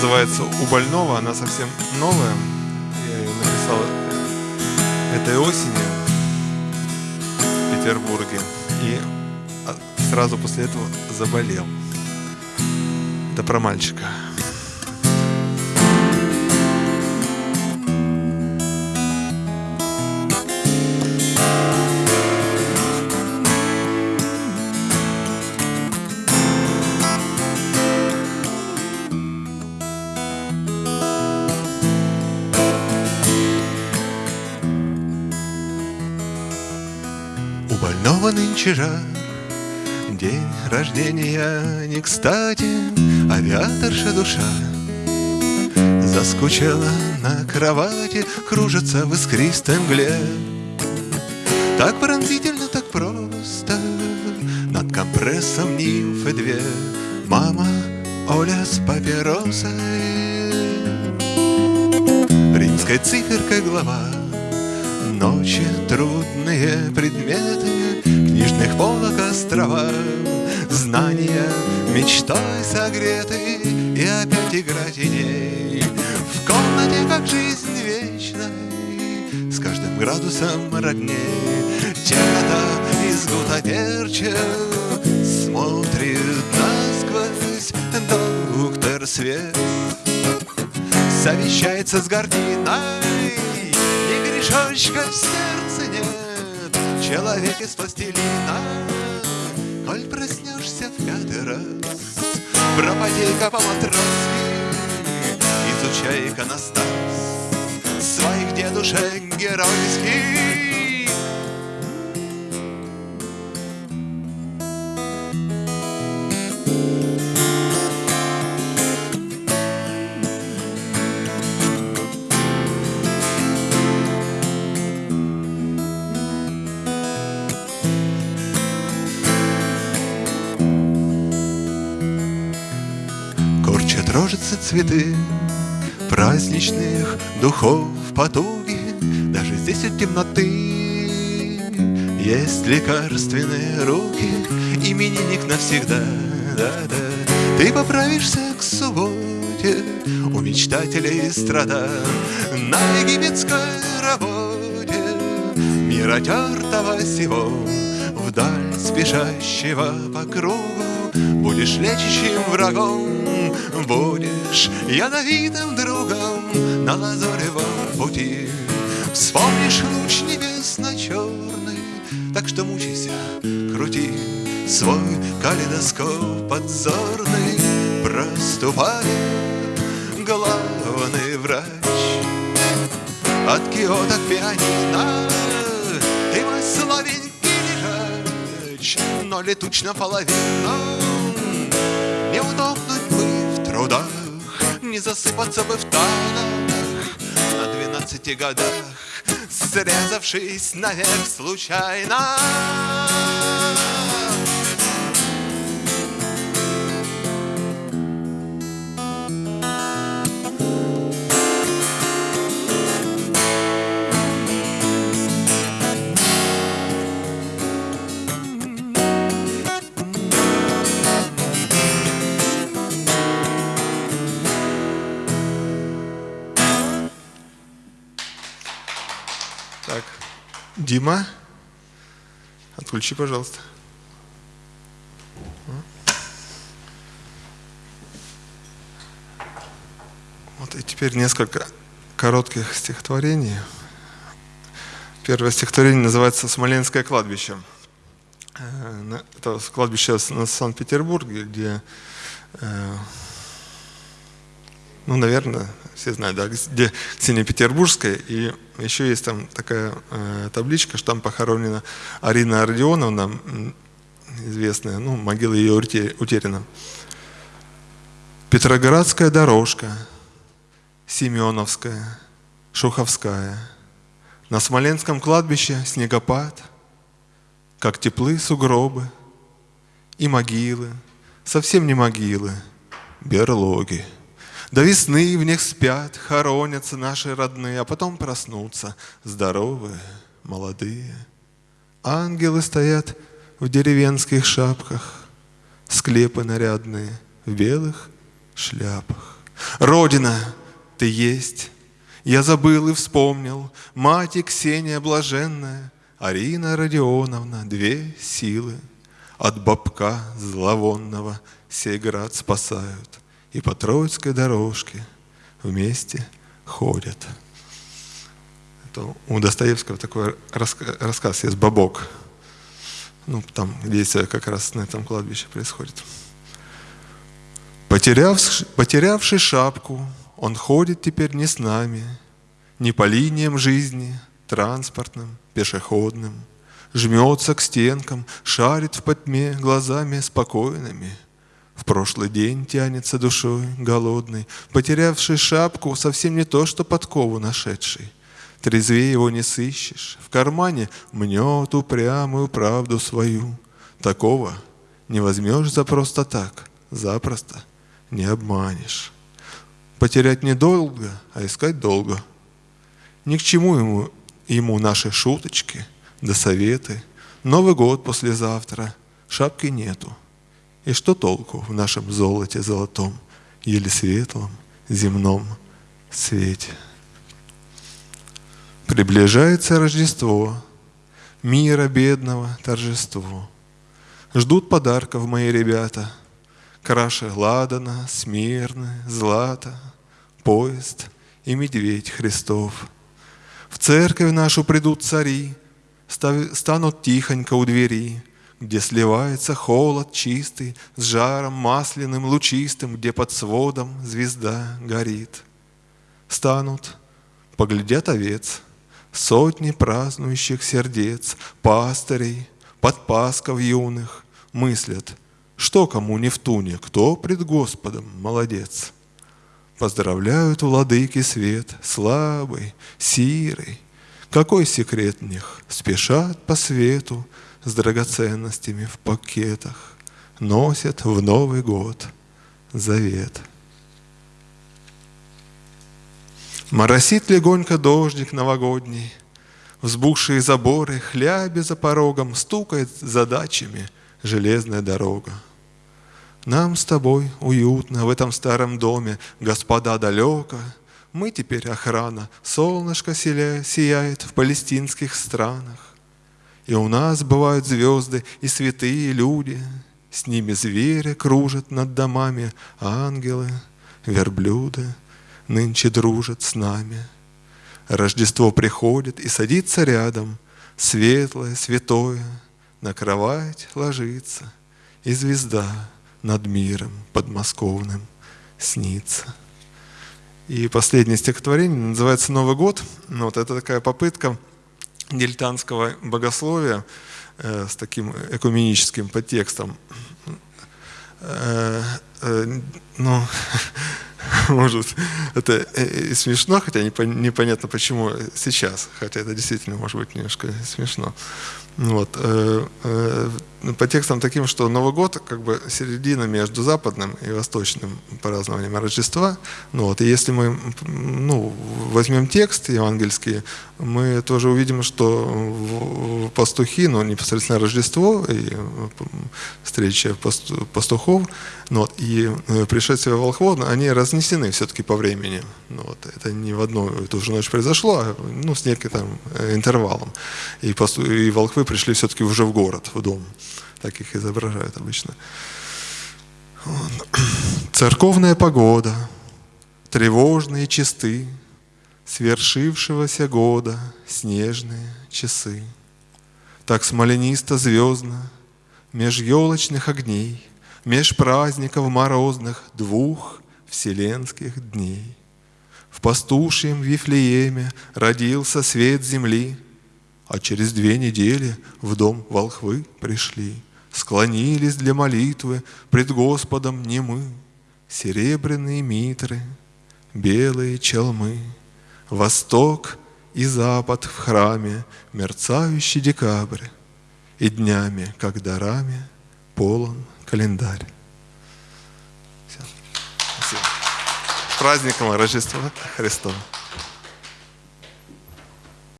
называется «У больного». Она совсем новая. Я ее написал этой осенью в Петербурге. И а, сразу после этого заболел. Это про мальчика. Нынче жар. День рождения не кстати Авиаторша душа. Заскучала на кровати Кружится в искристой мгле. Так пронзительно, так просто Над компрессом нимфы две. Мама Оля с папиросой. Римской циферкой глава Ночи трудные предметы Книжных полок острова. Знания мечтой согреты И опять игра теней. В комнате, как жизнь вечной С каждым градусом родней Темнота из гутаперча Смотрит насквозь доктор свет. Совещается с гординой И грешочка в сердце нет. Человек из пластилина. Коль проснешься в пятый раз Пропадей-ка по-матросски Изучай иконостас Своих дедушек геройских Рожатся цветы праздничных духов потуги. Даже здесь от темноты Есть лекарственные руки. Именинник навсегда, да-да. Ты поправишься к субботе У мечтателей страда. На египетской работе Мира тертого сего Вдаль спешащего по кругу. Будешь лечащим врагом Будешь ядовитым другом На лазоревом пути. Вспомнишь луч небесно-черный Так что мучайся, крути Свой калейдоскоп подзорный. Проступает главный врач От Киота к пианино Ты мой славенький лежач Но летуч наполовину не удохнуть бы в трудах, Не засыпаться бы в танах На двенадцати годах, Срезавшись навек случайно. Дима, отключи, пожалуйста. Вот и теперь несколько коротких стихотворений. Первое стихотворение называется «Смоленское кладбище». Э, это кладбище на Санкт-Петербурге, где, э, ну, наверное, все знают, да, где Ксения Петербургская, и еще есть там такая э, табличка, что там похоронена Арина Родионовна, известная, ну, могила ее утеряна. Петроградская дорожка, Семеновская, Шуховская. На Смоленском кладбище снегопад, как теплы сугробы и могилы, совсем не могилы, берлоги. До весны в них спят, хоронятся наши родные, а потом проснутся здоровые, молодые. Ангелы стоят в деревенских шапках, склепы нарядные в белых шляпах. Родина, ты есть. Я забыл и вспомнил, мать и Ксения блаженная, Арина Родионовна, две силы. От бабка зловонного сей град спасают, И по Троицкой дорожке вместе ходят. Это у Достоевского такой рассказ есть «Бабок». Ну, там действие как раз на этом кладбище происходит. Потеряв, потерявший шапку, он ходит теперь не с нами, не по линиям жизни, транспортным, пешеходным, жмется к стенкам, шарит в потьме глазами спокойными. В прошлый день тянется душой голодный, потерявший шапку совсем не то, что подкову нашедший. Трезвее его не сыщешь, в кармане мнет упрямую правду свою. Такого не возьмешь за просто так, запросто – не обманешь. Потерять недолго, а искать долго. Ни к чему ему, ему наши шуточки да советы. Новый год послезавтра, шапки нету. И что толку в нашем золоте золотом, еле светлом, земном свете? Приближается Рождество, мира бедного торжество. Ждут подарков мои ребята – Краше ладана, смирны, злата, поезд и медведь Христов. В церковь нашу придут цари, станут тихонько у двери, где сливается холод чистый с жаром масляным лучистым, где под сводом звезда горит. Станут, поглядят овец, сотни празднующих сердец, пастырей, подпасков юных, мыслят — что кому не в туне, кто пред Господом молодец? Поздравляют владыки свет, слабый, сирый. Какой секрет в них? Спешат по свету с драгоценностями в пакетах, Носят в Новый год завет. Моросит легонько дождик новогодний, Взбухшие заборы, хляби за порогом, Стукает задачами железная дорога. Нам с тобой уютно в этом старом доме, господа далеко. Мы теперь охрана, солнышко сияет в палестинских странах. И у нас бывают звезды и святые люди, С ними звери кружат над домами, ангелы, верблюды Нынче дружат с нами. Рождество приходит и садится рядом, Светлое, святое, на кровать ложится, И звезда над миром подмосковным снится. И последнее стихотворение называется «Новый год». Ну, вот это такая попытка дилетантского богословия э, с таким экуменическим подтекстом. Э, э, ну, может, это и смешно, хотя непонятно почему сейчас, хотя это действительно может быть немножко смешно. Вот. Э, э, по текстам таким, что Новый год как бы середина между западным и восточным празднованием Рождества. Ну, вот. И если мы ну, возьмем текст евангельский, мы тоже увидим, что пастухи, ну, непосредственно Рождество и встреча пастухов, ну, вот, и э, пришествие волхвов, они разнесены все-таки по времени. Ну, вот. Это не в одну и ту же ночь произошло, а ну, с некоторым интервалом. И, пасту, и волхвы пришли все-таки уже в город, в дом. Так их изображают обычно. Церковная погода, тревожные чисты, Свершившегося года снежные часы. Так смоленисто-звездно, меж елочных огней, Меж праздников морозных двух вселенских дней. В пастушьем Вифлееме родился свет земли — а через две недели в дом волхвы пришли, Склонились для молитвы пред Господом не мы, Серебряные митры, белые челмы, Восток и запад в храме, Мерцающий декабрь, И днями, как дарами, полон календарь. Все. Спасибо. С праздником Рождества Христова!